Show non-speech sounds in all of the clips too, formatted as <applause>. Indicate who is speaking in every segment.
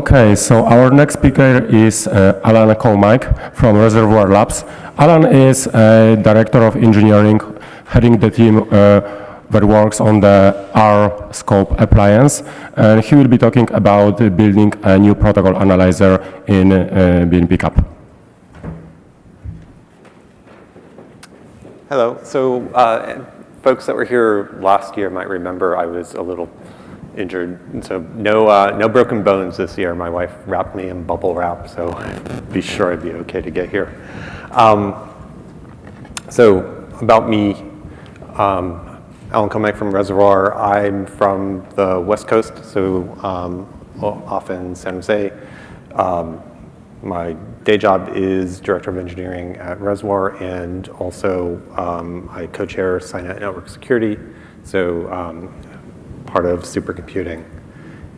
Speaker 1: Okay, so our next speaker is uh, Alan Commike from Reservoir Labs. Alan is a director of engineering, heading the team uh, that works on the R scope appliance, and he will be talking about building a new protocol analyzer in uh, Pickup.
Speaker 2: Hello. So uh, folks that were here last year might remember I was a little injured. And so no, uh, no broken bones this year. My wife wrapped me in bubble wrap, so <laughs> be sure I'd be okay to get here. Um, so about me, um, Alan Commike from Reservoir. I'm from the West Coast, so um, often San Jose. Um, my day job is Director of Engineering at Reservoir, and also um, I co-chair SCinet Network Security, so um, part of supercomputing.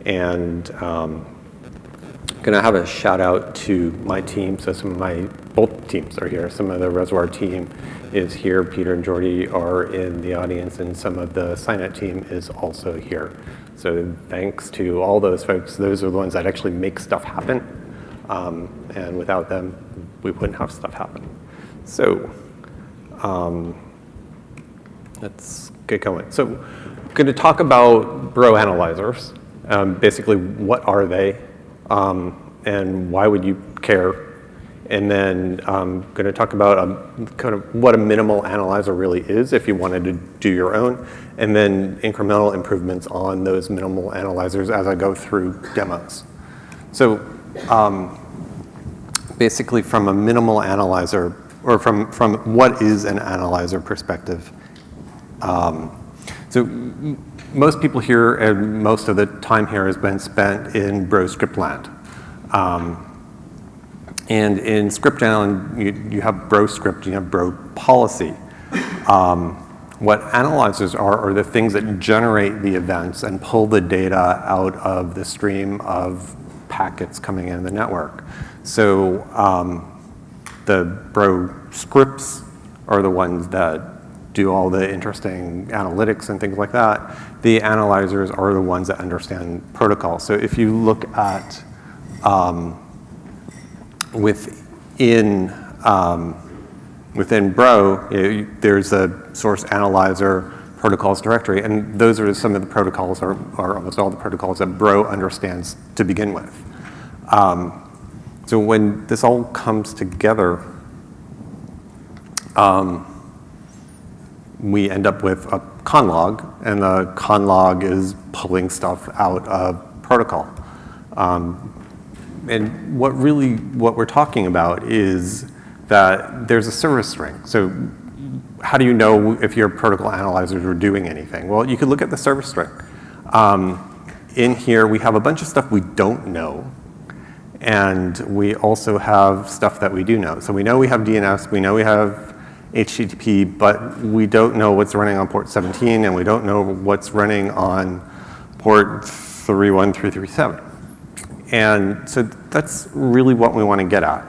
Speaker 2: And um, I'm gonna have a shout out to my team, so some of my, both teams are here. Some of the Reservoir team is here, Peter and Jordy are in the audience, and some of the SCinet team is also here. So thanks to all those folks, those are the ones that actually make stuff happen. Um, and without them, we wouldn't have stuff happen. So um, let's get going. So going to talk about Bro analyzers. Um, basically, what are they? Um, and why would you care? And then I'm going to talk about a, kind of what a minimal analyzer really is if you wanted to do your own, and then incremental improvements on those minimal analyzers as I go through demos. So um, basically from a minimal analyzer, or from, from what is an analyzer perspective. Um, so most people here, and most of the time here has been spent in bro script land. Um, and in script land, you, you have bro script, you have bro policy. Um, what analyzers are are the things that generate the events and pull the data out of the stream of packets coming in the network. So um, the Bro scripts are the ones that do all the interesting analytics and things like that. The analyzers are the ones that understand protocol. So if you look at um, within um, within Bro, you know, there's a source analyzer protocols directory, and those are some of the protocols, or, or almost all the protocols that Bro understands to begin with. Um, so when this all comes together, um, we end up with a conlog, and the conlog is pulling stuff out of protocol. Um, and what really, what we're talking about is that there's a service string. So how do you know if your protocol analyzers are doing anything? Well, you could look at the service string. Um, in here, we have a bunch of stuff we don't know. And we also have stuff that we do know. So we know we have DNS, we know we have HTTP, but we don't know what's running on port 17 and we don't know what's running on port 31337. And so that's really what we want to get at.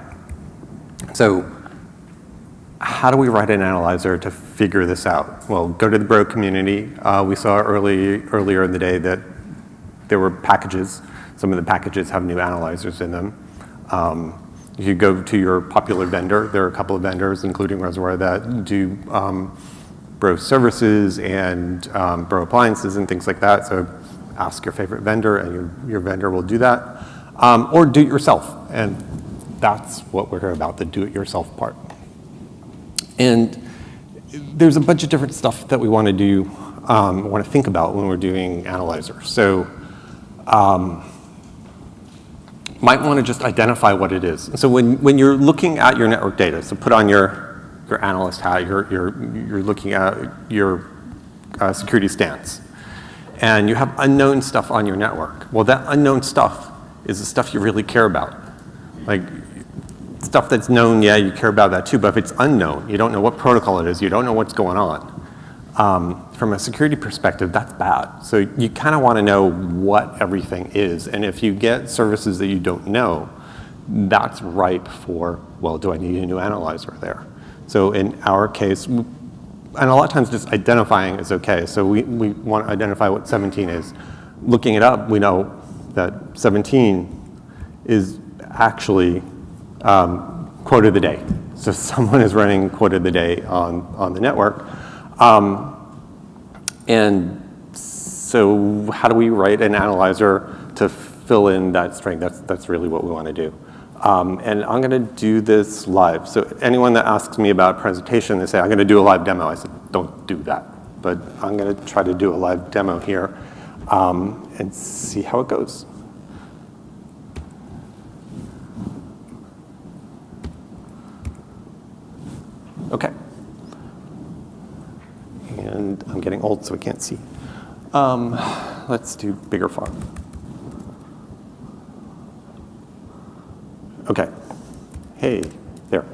Speaker 2: So how do we write an analyzer to figure this out? Well, go to the Bro community. Uh, we saw early, earlier in the day that there were packages. Some of the packages have new analyzers in them. Um, you go to your popular vendor. There are a couple of vendors, including Reservoir, that do um, Bro services and um, Bro appliances and things like that. So ask your favorite vendor and your, your vendor will do that. Um, or do it yourself. And that's what we're here about, the do-it-yourself part. And there's a bunch of different stuff that we want to do, um, want to think about when we're doing analyzers. So um, might want to just identify what it is. so when, when you're looking at your network data, so put on your, your analyst hat, you're, you're, you're looking at your uh, security stance, and you have unknown stuff on your network. Well, that unknown stuff is the stuff you really care about. Like stuff that's known, yeah, you care about that too, but if it's unknown, you don't know what protocol it is, you don't know what's going on, um, from a security perspective, that's bad. So you kind of want to know what everything is. And if you get services that you don't know, that's ripe for, well, do I need a new analyzer there? So in our case, and a lot of times just identifying is okay. So we, we want to identify what 17 is. Looking it up, we know that 17 is actually um, quote of the day. So <laughs> someone is running quote of the day on, on the network. Um, and so how do we write an analyzer to fill in that string? That's, that's really what we want to do. Um, and I'm going to do this live. So anyone that asks me about presentation, they say, I'm going to do a live demo. I said, don't do that. But I'm going to try to do a live demo here um, and see how it goes. Okay. And I'm getting old, so I can't see. Um, let's do bigger font. Okay. Hey, there.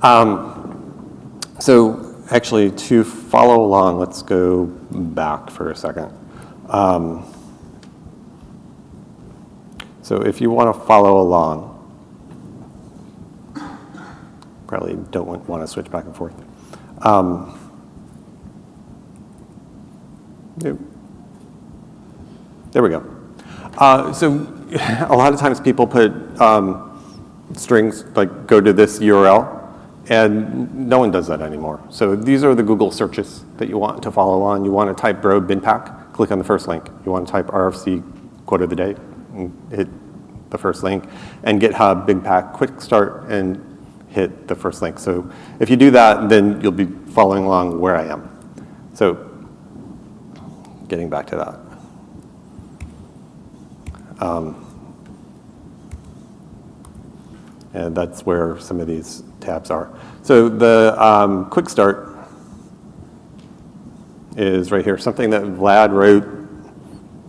Speaker 2: Um, so actually, to follow along, let's go back for a second. Um, so if you want to follow along, probably don't want, to switch back and forth. Um. There we go. Uh, so <laughs> a lot of times people put um, strings, like go to this URL, and no one does that anymore. So these are the Google searches that you want to follow on. You want to type bro bin pack, click on the first link. You want to type RFC quote of the day, hit the first link, and GitHub bin pack quick start and hit the first link. So if you do that, then you'll be following along where I am. So getting back to that. Um, and that's where some of these tabs are. So the um, quick start is right here, something that Vlad wrote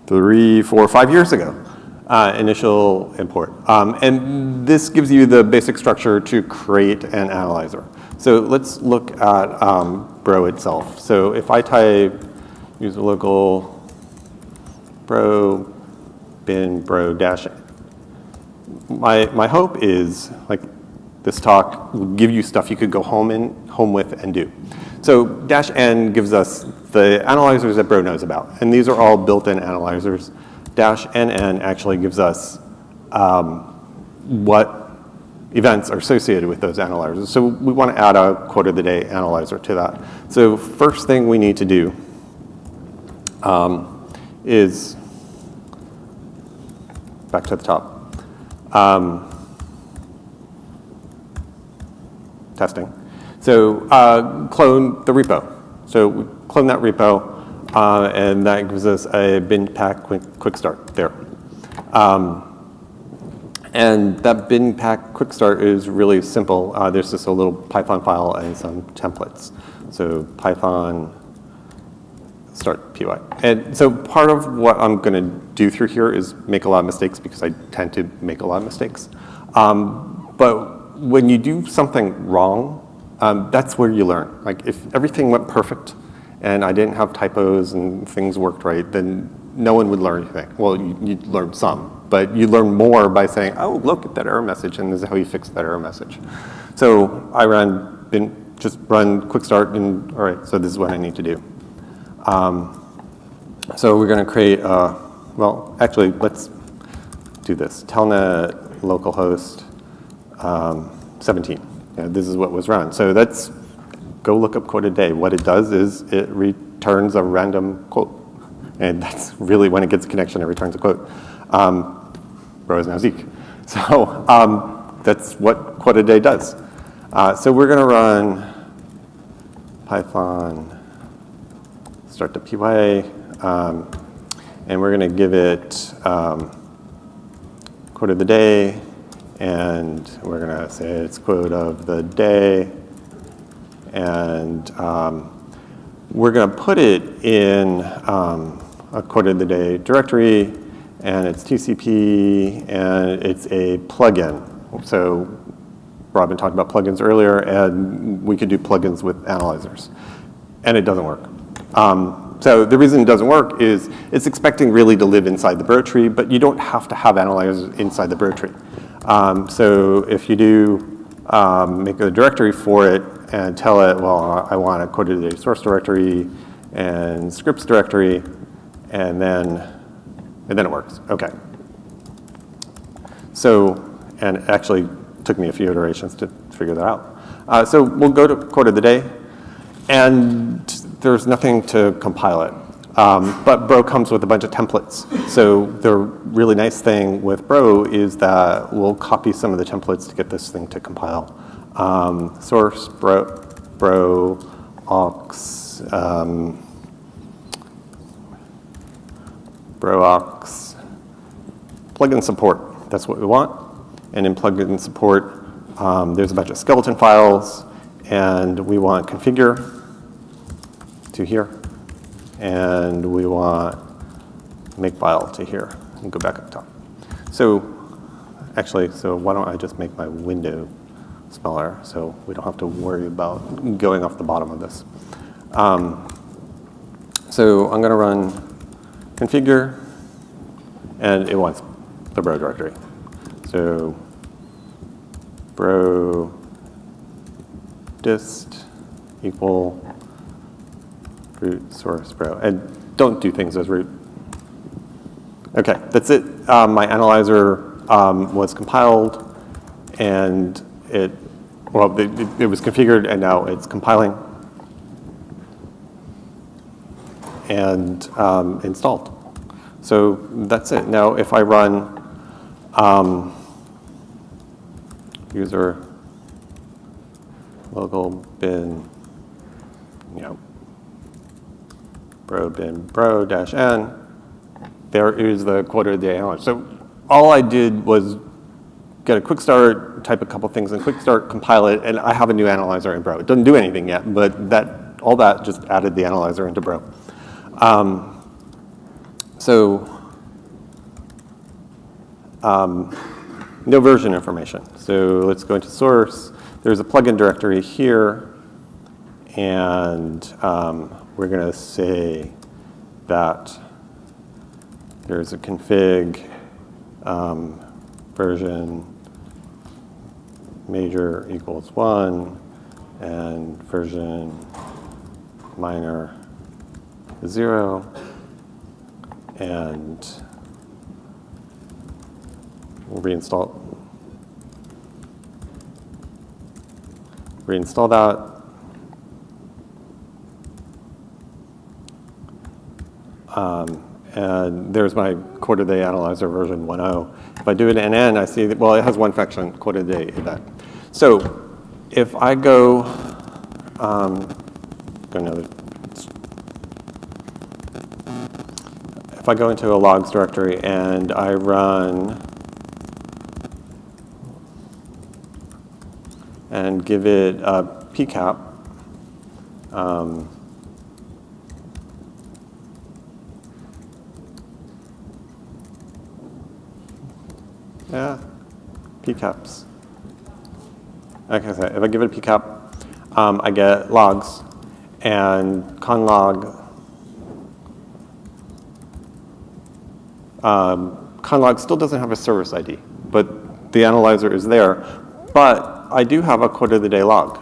Speaker 2: three, four, five years ago, uh, initial import. Um, and this gives you the basic structure to create an analyzer. So let's look at Bro itself. So if I type user local bro bin bro dash my, my hope is like this talk will give you stuff you could go home in, home with and do. So dash n gives us the analyzers that Bro knows about. And these are all built-in analyzers. Dash nn actually gives us um, what events are associated with those analyzers. So we want to add a quote of the day analyzer to that. So first thing we need to do um, is back to the top. Um, testing. So uh, clone the repo. So we clone that repo, uh, and that gives us a bin pack quick, quick start there. Um, and that bin pack quick start is really simple. Uh, there's just a little Python file and some templates. So Python start py. And so part of what I'm going to do through here is make a lot of mistakes because I tend to make a lot of mistakes. Um, but when you do something wrong, um, that's where you learn. Like if everything went perfect and I didn't have typos and things worked right, then no one would learn anything. Well, you, would learn some, but you learn more by saying, oh, look at that error message, and this is how you fix that error message. So I ran, been, just run quick start, and all right, so this is what I need to do. Um, so we're going to create, a, well, actually, let's do this. Telnet localhost um, 17. Yeah, this is what was run. So let's go look up quote a day. What it does is it returns a random quote. And <laughs> that's really when it gets a connection, it returns a quote. Um, is now Zeek. <laughs> So um, that's what quote a day does. Uh, so we're going to run Python start the PYA, um, and we're going to give it um, quote of the day, and we're going to say it's quote of the day, and um, we're going to put it in um, a quote of the day directory, and it's TCP, and it's a plugin. So Robin talked about plugins earlier, and we could do plugins with analyzers. And it doesn't work. Um, so the reason it doesn't work is it's expecting really to live inside the bro tree, but you don't have to have analyzers inside the bro tree. Um, so if you do um, make a directory for it and tell it, well, I want a quoted source directory and scripts directory, and then, and then it works. Okay. So, and it actually took me a few iterations to figure that out. Uh, so we'll go to quote of the day, and there's nothing to compile it. Um, but Bro comes with a bunch of templates. So the really nice thing with Bro is that we'll copy some of the templates to get this thing to compile. Um, source, Bro, Bro, aux, um, Bro aux, plugin support. That's what we want. And in plugin support, um, there's a bunch of skeleton files, and we want configure to here and we want makefile to here and go back up top. So actually, so why don't I just make my window smaller so we don't have to worry about going off the bottom of this. Um, so I'm going to run configure, and it wants the bro directory. So bro dist equal root source bro. And don't do things as root. Okay, that's it. Um, my analyzer um, was compiled and it, well, it, it was configured and now it's compiling and um, installed. So that's it. Now if I run um, user local bin, you know, bro bin bro dash n, there is the quarter of the analyzer. So all I did was get a quick start, type a couple things in quick start, compile it, and I have a new analyzer in bro. It doesn't do anything yet, but that all that just added the analyzer into bro. Um, so um, no version information. So let's go into source. There's a plugin directory here, and um, we're going to say that there's a config um, version major equals 1 and version minor 0 and we'll reinstall reinstall that Um, and there's my quarter day analyzer version 1.0. If I do it in N, I see that, well, it has one function, quarter day event. So if I go, um, go another, if I go into a logs directory and I run and give it a pcap, um, Yeah, pcaps. I said, if I give it a pcap, um, I get logs and conlog. Um, conlog still doesn't have a service ID, but the analyzer is there. But I do have a quote of the day log.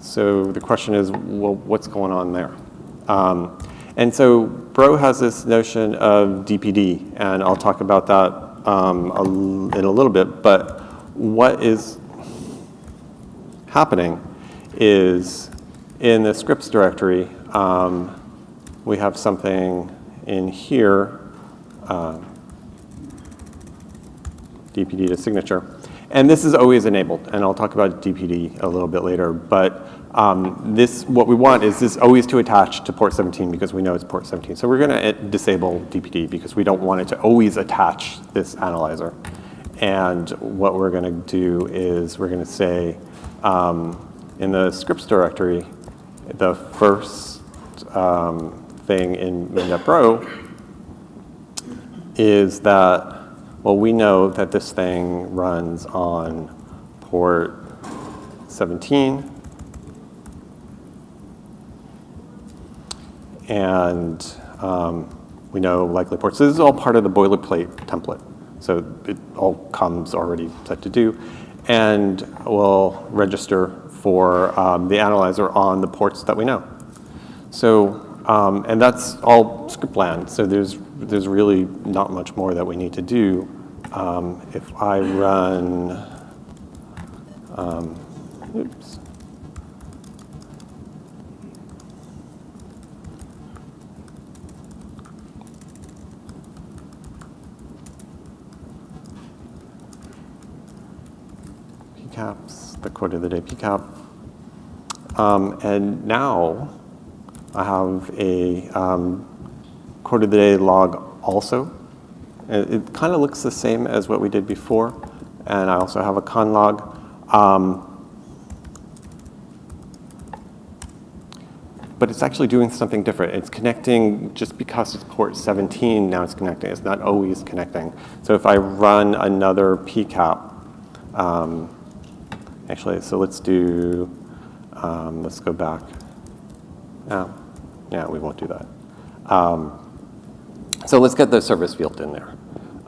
Speaker 2: So the question is, well, what's going on there? Um, and so Bro has this notion of DPD, and I'll talk about that um, in a little bit. But what is happening is in the scripts directory, um, we have something in here, uh, DPD to signature. And this is always enabled, and I'll talk about DPD a little bit later. But um, this, what we want is this always to attach to port 17 because we know it's port 17. So we're going to disable DPD because we don't want it to always attach this analyzer. And what we're going to do is we're going to say um, in the scripts directory, the first um, thing in main.bro is that, well, we know that this thing runs on port 17 and um, we know likely ports. So this is all part of the boilerplate template. So it all comes already set to do. And we'll register for um, the analyzer on the ports that we know. So Um, and that's all script land, so there's, there's really not much more that we need to do. Um, if I run, um, oops. PCAPs, the quote of the day PCAP. Um, and now I have a um, quote of the day log also. It, it kind of looks the same as what we did before. And I also have a con log. Um, but it's actually doing something different. It's connecting just because it's port 17, now it's connecting. It's not always connecting. So if I run another PCAP, um, actually, so let's do, um, let's go back. Yeah, yeah, we won't do that. Um, so let's get the service field in there.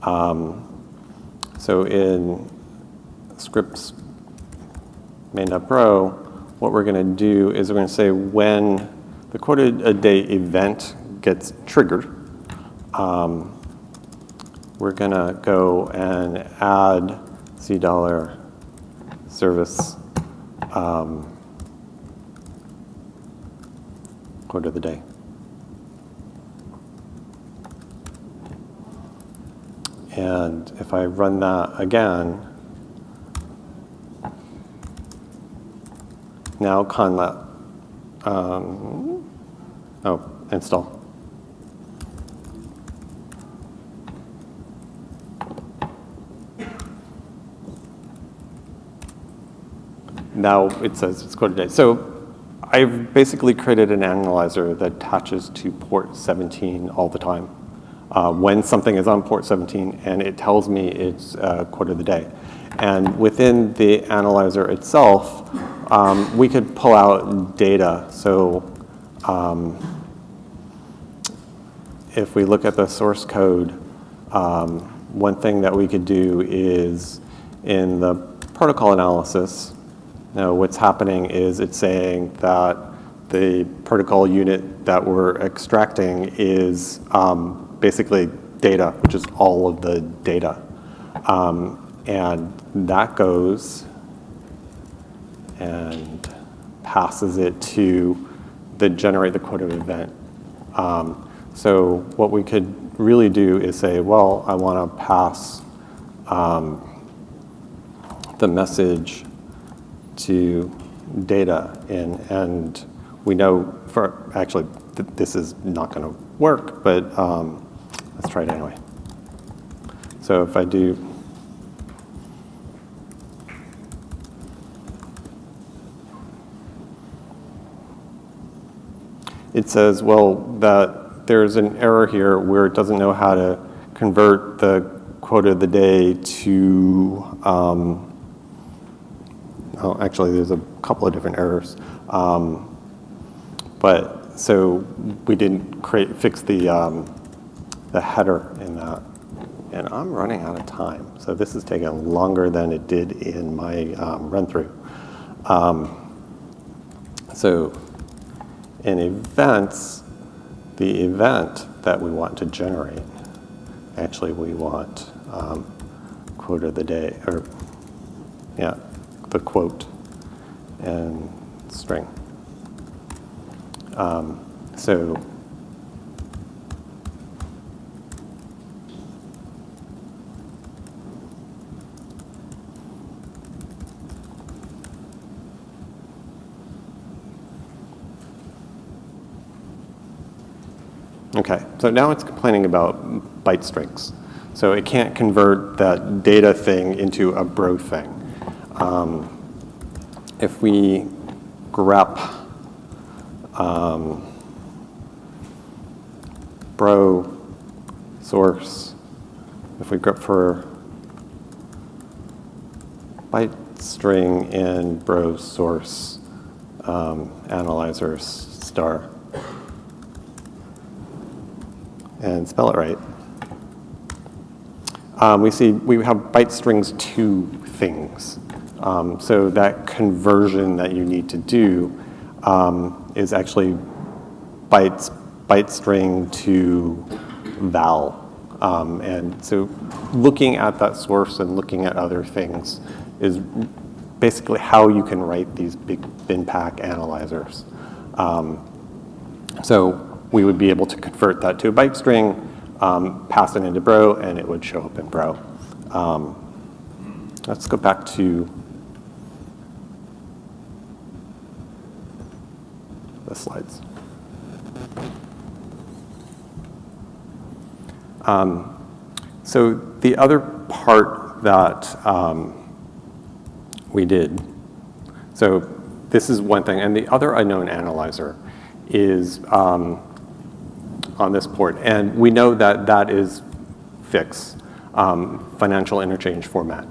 Speaker 2: Um, so in scripts main.bro, what we're going to do is we're going to say when the quoted a day event gets triggered, um, we're going to go and add C dollar service um, of the day. And if I run that again, now conlat, um, oh, install. Now it says it's date. So I've basically created an analyzer that attaches to port 17 all the time. Uh, when something is on port 17 and it tells me it's uh, quote of the day. And within the analyzer itself, um, we could pull out data. So um, if we look at the source code, um, one thing that we could do is in the protocol analysis, now what's happening is it's saying that the protocol unit that we're extracting is um, basically data, which is all of the data. Um, and that goes and passes it to the generate the quote of event. Um, so what we could really do is say, well, I want to pass um, the message to data in, and we know for actually th this is not going to work, but um, let's try it anyway. So if I do it says, well, that there's an error here where it doesn't know how to convert the quote of the day to, um, oh, actually, there's a couple of different errors. Um, but so we didn't create, fix the, um, the header in that. And I'm running out of time. So this is taking longer than it did in my um, run through. Um, so in events, the event that we want to generate, actually we want um, quote of the day, or yeah, the quote and string. Um, so Okay, so now it's complaining about byte strings. So it can't convert that data thing into a bro thing. Um, if we grep um, bro source, if we grep for byte string in bro source um, analyzer star, and spell it right. Um, we see we have byte strings two things. Um, so that conversion that you need to do um, is actually bytes byte string to val. Um, and so looking at that source and looking at other things is basically how you can write these big bin pack analyzers. Um, so we would be able to convert that to a byte string, um, pass it into Bro, and it would show up in Bro. Um, let's go back to the slides. Um, so the other part that um, we did, so this is one thing, and the other unknown analyzer is um, on this port, and we know that that is FIX, um, financial interchange format.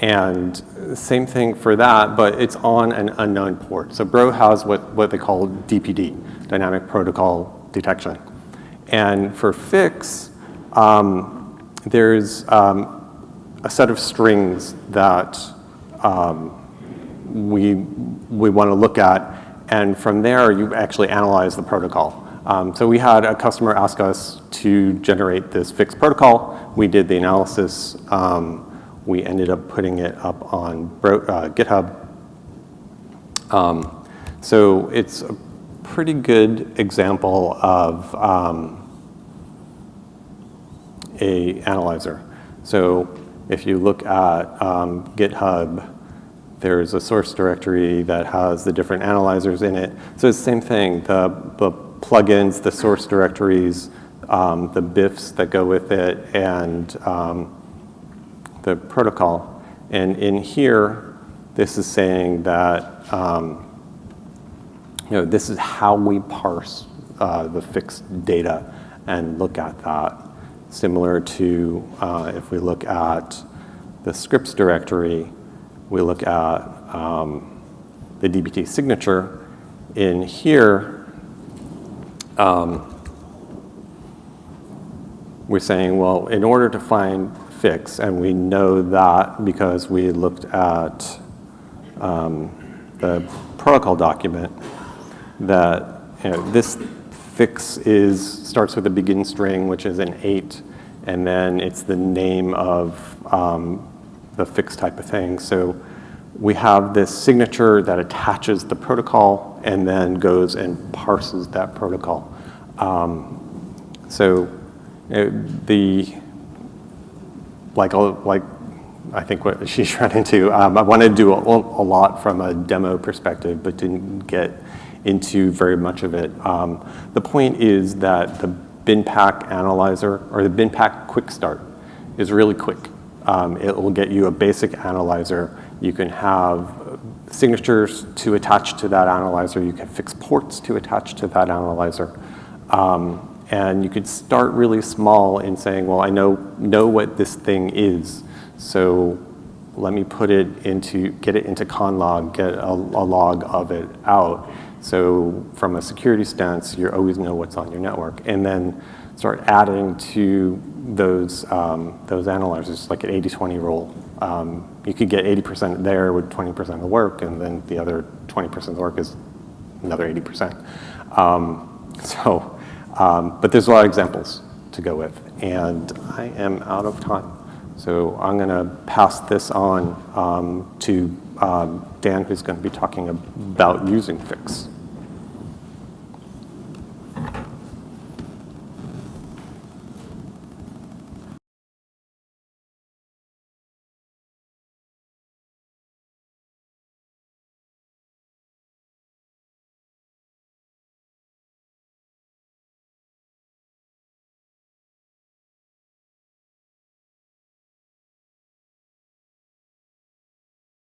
Speaker 2: And same thing for that, but it's on an unknown port. So Bro has what, what they call DPD, Dynamic Protocol Detection. And for FIX, um, there's um, a set of strings that um, we, we want to look at, and from there you actually analyze the protocol. Um, so we had a customer ask us to generate this fixed protocol. We did the analysis. We ended up putting it up on Bro uh, GitHub. Um, so it's a pretty good example of um, a analyzer. So if you look at um, GitHub, there's a source directory that has the different analyzers in it. So it's the same thing, the, the plugins, the source directories, um, the BIFs that go with it, and um, the protocol. And in here, this is saying that um, you know, this is how we parse uh, the fixed data and look at that. Similar to uh, if we look at the scripts directory, we look at um, the DPD signature. In here, um, we're saying, well, in order to find fix, and we know that because we looked at um, the protocol document, that you know, this fix is, starts with a begin string, which is an eight, and then it's the name of um, the fix type of thing. So we have this signature that attaches the protocol and then goes and parses that protocol. Um, so uh, the, like, like I think what <laughs> she's run into, um, I wanted to do a, a, lot from a demo perspective, but didn't get into very much of it. Um, the point is that the BinPack analyzer or the BinPack quick start is really quick. Um, it will get you a basic analyzer. You can have signatures to attach to that analyzer. You can fix ports to attach to that analyzer. Um, and you could start really small in saying, well, I know, know what this thing is. So let me put it into, get it into conlog, get a, a log of it out. So from a security stance, you always know what's on your network. And then start adding to those, um, those analyzers, like an 80-20 rule. Um, you could get 80% there with 20% of the work, and then the other 20% of the work is another 80%. Um, <laughs> so, um, but there's a lot of examples to go with, and I am out of time. So I'm going to pass this on um, to um, Dan, who's going to be talking about using Fix.